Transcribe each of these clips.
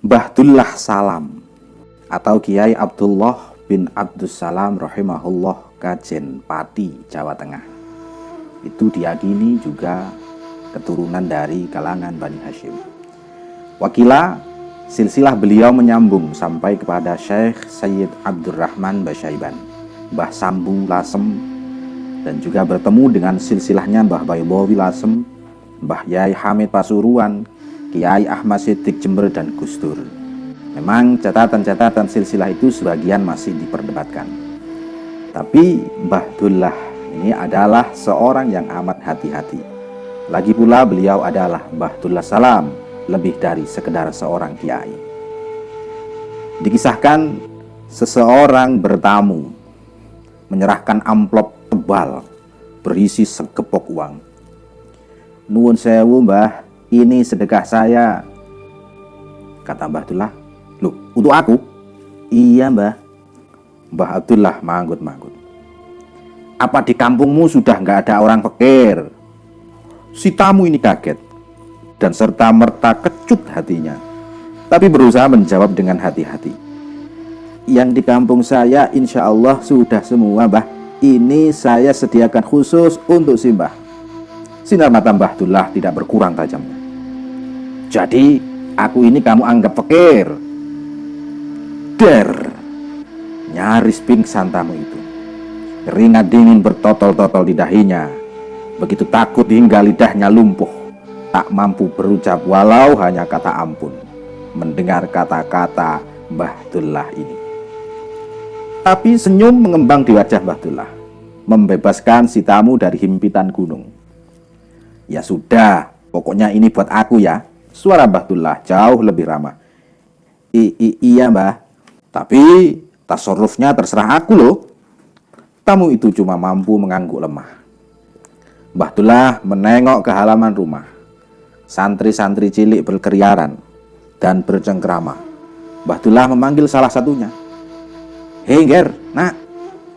Bahdullah Salam. Atau Kiai Abdullah bin Abdussalam rahimahullah Kajen Pati Jawa Tengah. Itu diyakini juga keturunan dari kalangan Bani Hashim. Wakila silsilah beliau menyambung sampai kepada Syekh Sayyid Abdurrahman Basyaiban Mbah Sambu Lasem dan juga bertemu dengan silsilahnya Mbah Baybowi Lasem Mbah Yai Hamid Pasuruan Kiai Ahmad Siddiq Jember dan Gustur Memang catatan-catatan silsilah itu sebagian masih diperdebatkan. Tapi Mbah Dullah ini adalah seorang yang amat hati-hati. Lagi pula beliau adalah Mbah Dullah Salam, lebih dari sekedar seorang kiai. Dikisahkan seseorang bertamu menyerahkan amplop tebal berisi segepok uang. Nuwun sewu mbah, ini sedekah saya. Kata Mbah Dullah, Loh, untuk aku? Iya, Mbah. Mbah Abdullah manggut-manggut. Apa di kampungmu sudah nggak ada orang fakir? Si tamu ini kaget dan serta merta kecut hatinya. Tapi berusaha menjawab dengan hati-hati. Yang di kampung saya insya Allah sudah semua, Mbah. Ini saya sediakan khusus untuk si Mbah. Sinar mata Mbah Abdullah tidak berkurang tajamnya. Jadi, aku ini kamu anggap fakir Der! Nyaris pingsan tamu itu. Keringat dingin bertotol-totol di dahinya. Begitu takut hingga lidahnya lumpuh. Tak mampu berucap walau hanya kata ampun. Mendengar kata-kata Mbah Dullah ini. Tapi senyum mengembang di wajah Mbah Dullah. Membebaskan si tamu dari himpitan gunung. Ya sudah, pokoknya ini buat aku ya. Suara Mbah Dullah jauh lebih ramah. I, i iya mbah, tapi tasarrufnya terserah aku loh. Tamu itu cuma mampu mengangguk lemah. Mbah Dullah menengok ke halaman rumah. Santri-santri cilik berkeriaran dan bercengkrama. Mbah Dullah memanggil salah satunya. Hei Ger, nak,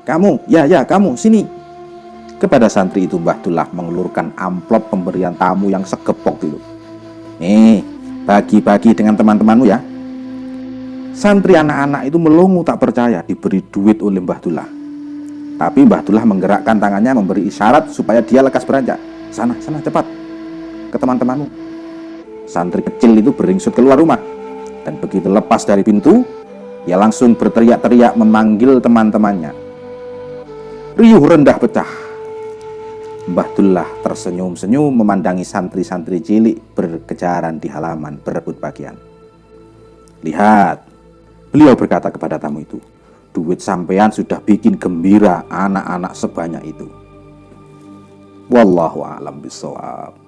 kamu, ya ya kamu, sini. Kepada santri itu Mbah Dullah mengelurkan amplop pemberian tamu yang segepok itu. Nih, bagi-bagi dengan teman-temanmu ya. Santri anak-anak itu melongo tak percaya diberi duit oleh Mbah Dullah. Tapi Mbah Dullah menggerakkan tangannya memberi isyarat supaya dia lekas beranjak. Sana, sana cepat ke teman-temanmu. Santri kecil itu beringsut keluar rumah. Dan begitu lepas dari pintu, ia langsung berteriak-teriak memanggil teman-temannya. Riuh rendah pecah. Mbah Dullah tersenyum-senyum memandangi santri-santri cilik berkejaran di halaman berebut bagian. Lihat, Beliau berkata kepada tamu itu, duit sampean sudah bikin gembira anak-anak sebanyak itu. Wallahu a'lam bishawab.